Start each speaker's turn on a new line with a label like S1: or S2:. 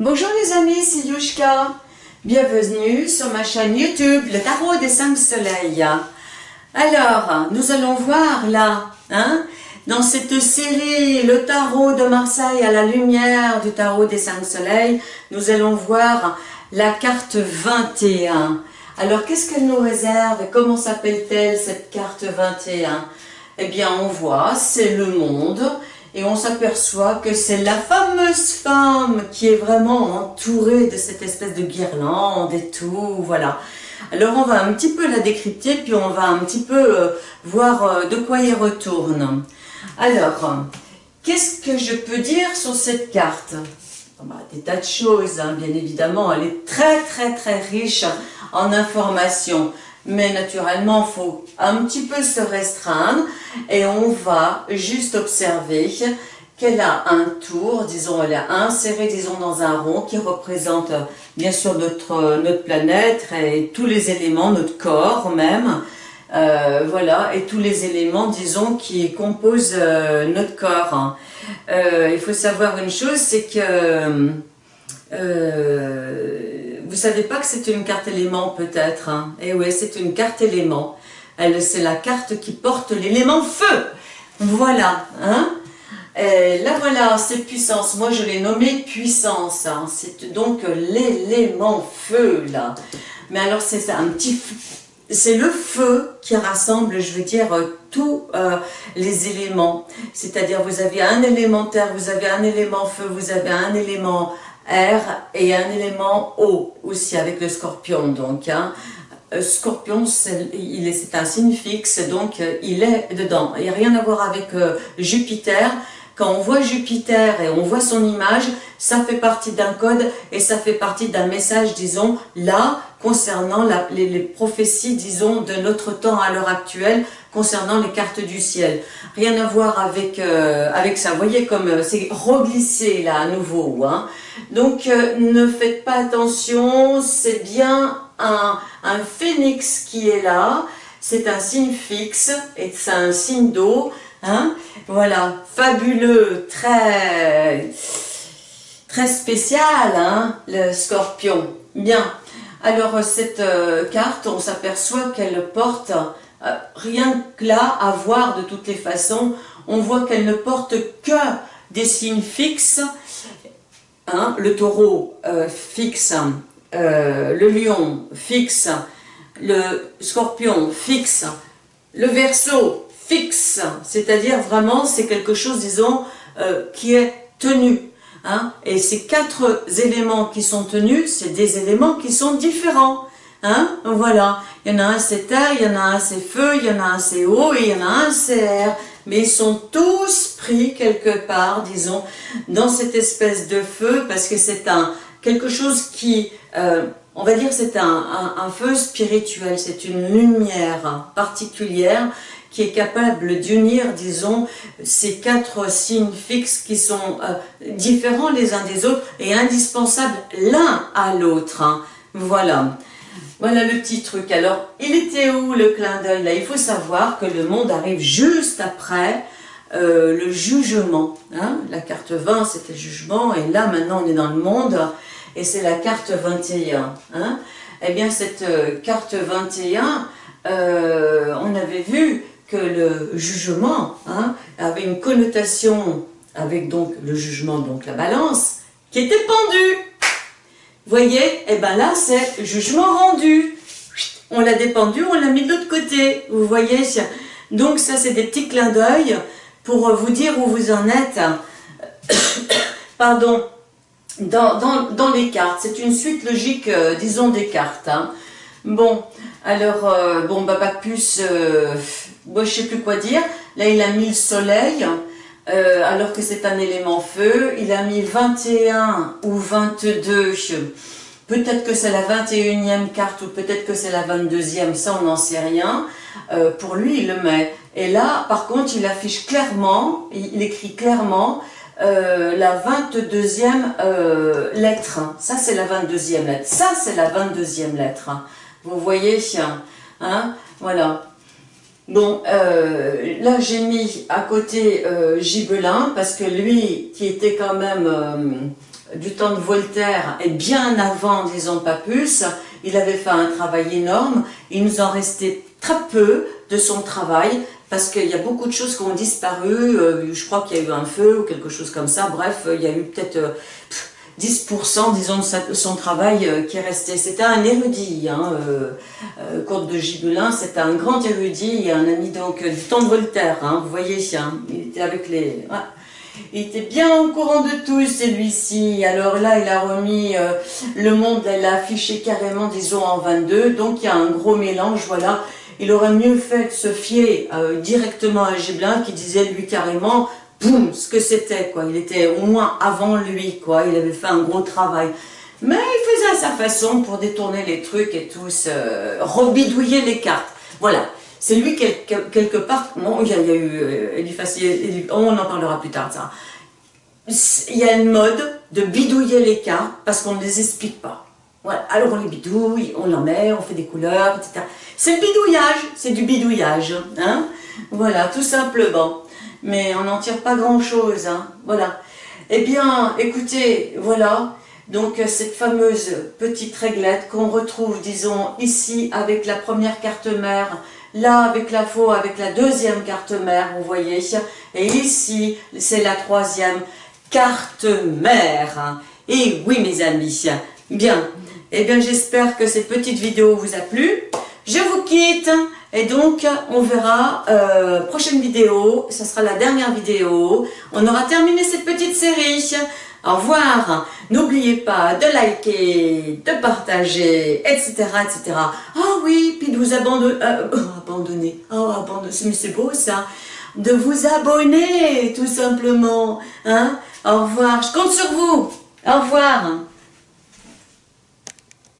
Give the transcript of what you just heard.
S1: Bonjour les amis, c'est Yushka. Bienvenue sur ma chaîne YouTube, le tarot des cinq soleils. Alors, nous allons voir là, hein, dans cette série, le tarot de Marseille à la lumière du tarot des cinq soleils, nous allons voir la carte 21. Alors, qu'est-ce qu'elle nous réserve Comment s'appelle-t-elle cette carte 21 Eh bien, on voit, c'est le monde, et on s'aperçoit que c'est la fameuse femme qui est vraiment entourée de cette espèce de guirlande et tout, voilà. Alors, on va un petit peu la décrypter, puis on va un petit peu euh, voir euh, de quoi il retourne. Alors, qu'est-ce que je peux dire sur cette carte? Bah, Des tas de choses, hein, bien évidemment. Elle est très, très, très riche en informations. Mais naturellement, il faut un petit peu se restreindre et on va juste observer qu'elle a un tour, disons, elle est insérée, disons, dans un rond qui représente bien sûr notre, notre planète et tous les éléments, notre corps même, euh, voilà, et tous les éléments, disons, qui composent euh, notre corps. Euh, il faut savoir une chose, c'est que vous savez pas que c'est une carte élément peut-être. Hein? Eh oui, c'est une carte élément. C'est la carte qui porte l'élément feu. Voilà, hein? Et là voilà, c'est puissance. Moi je l'ai nommé puissance. Hein. C'est donc l'élément feu là. Mais alors c'est un petit c'est le feu qui rassemble, je veux dire, tous euh, les éléments. C'est-à-dire, vous avez un élément terre, vous avez un élément feu, vous avez un élément air et un élément eau aussi avec le scorpion. Donc, hein. Euh, scorpion, c'est un signe fixe, donc euh, il est dedans. Il n'y a rien à voir avec Jupiter. Quand on voit Jupiter et on voit son image, ça fait partie d'un code et ça fait partie d'un message, disons, là, concernant les, prophéties, disons, de notre temps à l'heure actuelle, concernant les cartes du ciel. Rien à voir avec, euh, avec ça. Vous voyez comme euh, c'est reglissé là à nouveau. Hein. Donc euh, ne faites pas attention, c'est bien un, un phénix qui est là. C'est un signe fixe et c'est un signe d'eau. Hein. Voilà, fabuleux, très, très spécial, hein, le scorpion. Bien. Alors, cette euh, carte, on s'aperçoit qu'elle porte, euh, rien que là, à voir de toutes les façons, on voit qu'elle ne porte que des signes fixes, hein, le taureau euh, fixe, le lion fixe, le scorpion fixe, le verso fixe, c'est-à-dire vraiment c'est quelque chose, disons, qui est tenu. Hein? Et ces quatre éléments qui sont tenus, c'est des éléments qui sont différents. Hein? Voilà, il y en a un c'est terre, il y en a un c'est feu, il y en a un c'est eau et il y en a un c'est air. Mais ils sont tous pris quelque part, disons, dans cette espèce de feu parce que c'est un quelque chose qui, euh, on va dire, c'est un, un feu spirituel, c'est une lumière particulière qui est capable d'unir, disons, ces quatre signes fixes qui sont euh, différents les uns des autres et indispensables l'un à l'autre. Hein. Voilà. Voilà le petit truc. Alors, il était où le clin d'œil là? Il faut savoir que le monde arrive juste après euh, le jugement. Hein. La carte 20, c'était le jugement, et là, maintenant, on est dans le monde, et c'est la carte 21. Hein. Eh bien, cette euh, carte 21, on avait vu le jugement hein, avait une connotation avec donc le jugement, donc la balance, qui était pendue. Voyez, et eh bien là c'est jugement rendu. On l'a dépendu, on l'a mis de l'autre côté. Vous voyez Donc ça c'est des petits clins d'œil pour vous dire où vous en êtes. Pardon. Dans, dans, les cartes. C'est une suite logique, euh, disons, des cartes. Hein. Bon, alors, euh, bon, bah, plus, euh, moi je sais plus quoi dire. Là, il a mis le soleil, euh, alors que c'est un élément feu. Il a mis 21 ou 22. Peut-être que c'est la 21e carte ou peut-être que c'est la 22e, ça on n'en sait rien. pour lui, il le met. Et là, par contre, il affiche clairement, il, écrit clairement la 22e lettre. Ça, c'est la 22e lettre. Ça, c'est la 22e lettre. Vous voyez, hein, voilà. Bon, euh, là j'ai mis à côté euh, Gibelin parce que lui, qui était quand même, euh, du temps de Voltaire et bien avant, disons pas plus, il avait fait un travail énorme. Il nous en restait très peu de son travail parce qu'il y a beaucoup de choses qui ont disparu. Je crois qu'il y a eu un feu ou quelque chose comme ça. Bref, il y a eu peut-être 10% disons de son travail euh, qui est resté. C'était un érudit, hein, euh, euh, de Gibelin, c'était un grand érudit, un ami donc du temps de Voltaire, hein, vous voyez, hein, il était avec les... Il était bien au courant de tout, celui-ci. Alors là, il a remis le monde, il a affiché carrément, disons, en 22. Donc, il y a un gros mélange, voilà. Il aurait mieux fait de se fier directement à Gibelin, qui disait, lui, carrément, ce que c'était, quoi. Il était au moins avant lui, quoi. Il avait fait un gros travail. Mais il faisait à sa façon pour détourner les trucs et tout, rebidouiller les cartes. Voilà. C'est lui, quelque, part, bon, il y a, eu, euh, on en parlera plus tard, ça. Il y a une mode de bidouiller les cartes parce qu'on ne les explique pas. Voilà. Alors on les bidouille, on en met, on fait des couleurs, etc. C'est le bidouillage, c'est du bidouillage. Hein voilà, tout simplement mais on n'en tire pas grand-chose, hein. voilà. Eh bien, écoutez, voilà, donc cette fameuse petite réglette qu'on retrouve, disons, ici avec la première carte mère, là avec la faux, avec la deuxième carte mère, vous voyez, et ici, c'est la troisième carte mère. Et oui, mes amis, bien, eh bien, j'espère que cette petite vidéo vous a plu. Je vous quitte et donc on verra, euh, prochaine vidéo, ce sera la dernière vidéo. On aura terminé cette petite série. Au revoir. N'oubliez pas de liker, de partager, etc. etc. Ah oui, puis de vous abandonner. Euh, oh, abandonner. Oh, abandonner. Mais c'est beau ça. De vous abonner, tout simplement. Hein Au revoir. Je compte sur vous. Au revoir.